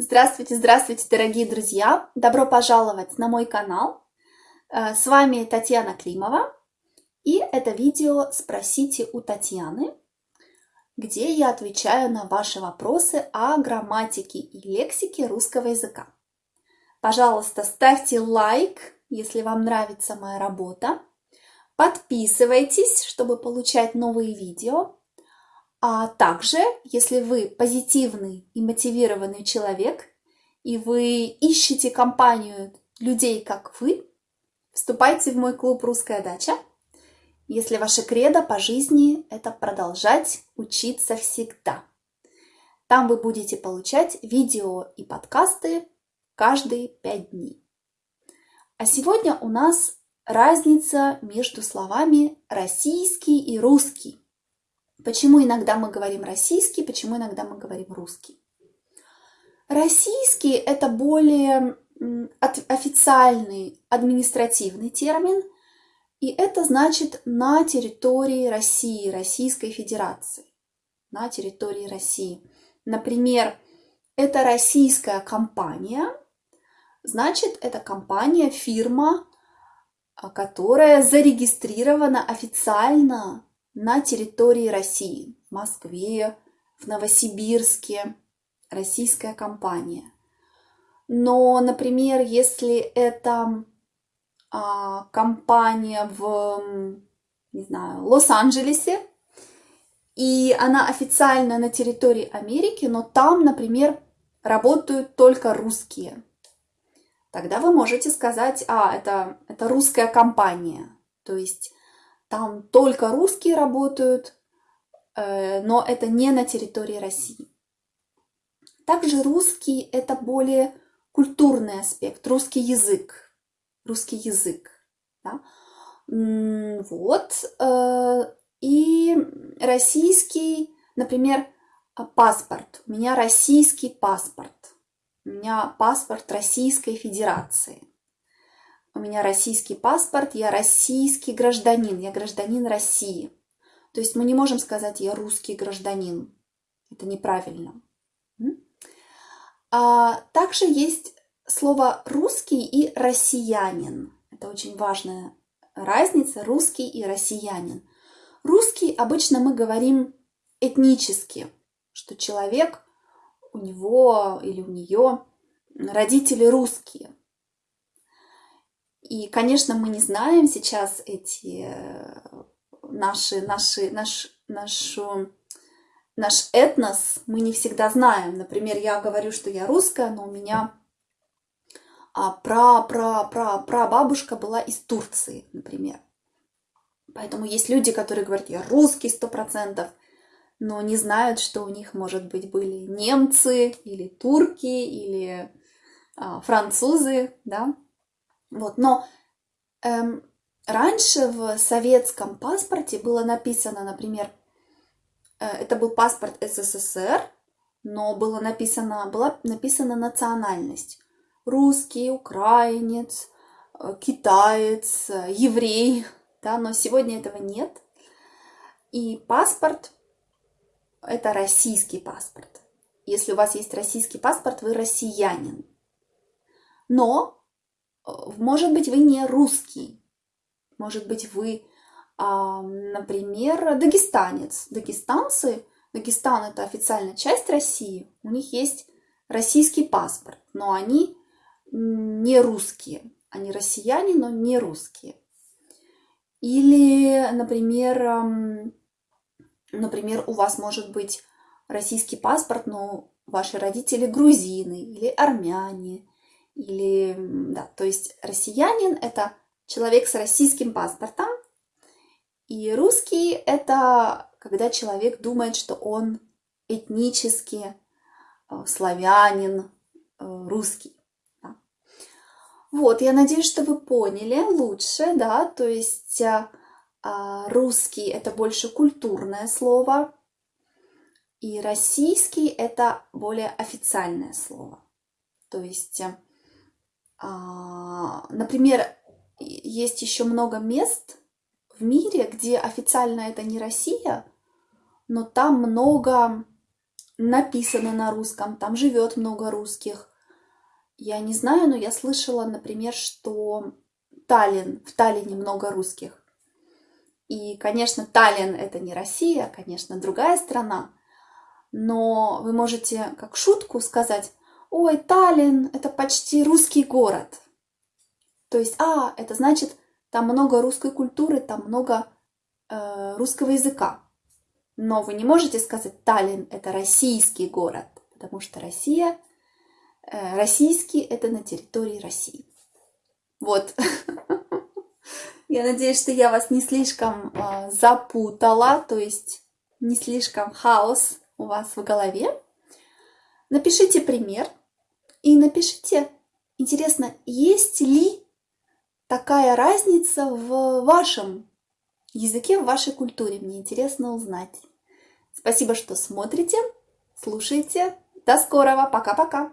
Здравствуйте, здравствуйте, дорогие друзья! Добро пожаловать на мой канал. Э, с вами Татьяна Климова. И это видео «Спросите у Татьяны», где я отвечаю на ваши вопросы о грамматике и лексике русского языка. Пожалуйста, ставьте лайк, если вам нравится моя работа. Подписывайтесь, чтобы получать новые видео. А также, если вы позитивный и мотивированный человек, и вы ищете компанию людей, как вы, вступайте в мой клуб «Русская дача», если ваше кредо по жизни – это продолжать учиться всегда. Там вы будете получать видео и подкасты каждые пять дней. А сегодня у нас разница между словами «российский» и «русский». Почему иногда мы говорим российский, почему иногда мы говорим русский? Российский – это более официальный административный термин, и это значит на территории России, Российской Федерации, на территории России. Например, это российская компания, значит, это компания, фирма, а, которая зарегистрирована официально на территории России, в Москве, в Новосибирске, российская компания. Но, например, если это а, компания в, не знаю, Лос-Анджелесе, и она официально на территории Америки, но там, например, работают только русские. Тогда вы можете сказать, а, это, это русская компания. То есть там только русские работают, э, но это не на территории России. Также русский – это более культурный аспект, русский язык. Русский язык. Да? Вот. Э, и российский, например, паспорт. У меня российский паспорт. У меня паспорт Российской Федерации у меня российский паспорт, я российский гражданин, я гражданин России. То есть мы не можем сказать «я русский гражданин». Это неправильно. А также есть слово «русский» и «россиянин». Это очень важная разница – русский и россиянин. Русский обычно мы говорим этнически, что человек, у него или у нее родители русские. И, конечно, мы не знаем сейчас эти э, наши, наши, наш, нашу, наш этнос, мы не всегда знаем. Например, я говорю, что я русская, но у меня а, пра, пра, пра, пра бабушка была из Турции, например. Поэтому есть люди, которые говорят, я русский сто процентов, но не знают, что у них, может быть, были немцы или турки или а, французы, да, вот, но эм, раньше в советском паспорте было написано, например, э, это был паспорт СССР, но было написано, была написана национальность. Русский, украинец, э, китаец, еврей, да, но сегодня этого нет. И паспорт – это российский паспорт. Если у вас есть российский паспорт, вы россиянин. Но может быть, вы не русский. Может быть, вы, например, дагестанец. Дагестанцы, Дагестан – это официальная часть России. У них есть российский паспорт, но они не русские. Они россияне, но не русские. Или, например, например, у вас может быть российский паспорт, но ваши родители грузины или армяне или, да, то есть россиянин – это человек с российским паспортом, и русский – это когда человек думает, что он этнически э, славянин, э, русский. Да. Вот, я надеюсь, что вы поняли лучше, да, то есть э, а, русский – это больше культурное слово, и российский – это более официальное слово. То есть например, есть еще много мест в мире, где официально это не Россия, но там много написано на русском, там живет много русских. Я не знаю, но я слышала, например, что Таллин, в Таллине много русских. И, конечно, Таллин это не Россия, конечно, другая страна. Но вы можете как шутку сказать, ой, Таллин это почти русский город. То есть, а, это значит, там много русской культуры, там много э, русского языка. Но вы не можете сказать, Таллин это российский город, потому что Россия Э, российский – это на территории России. Вот. Я надеюсь, что я вас не слишком э, запутала, то есть не слишком хаос у вас в голове. Напишите пример и напишите, интересно, есть ли такая разница в вашем языке, в вашей культуре. Мне интересно узнать. Спасибо, что смотрите, слушаете. До скорого. Пока-пока.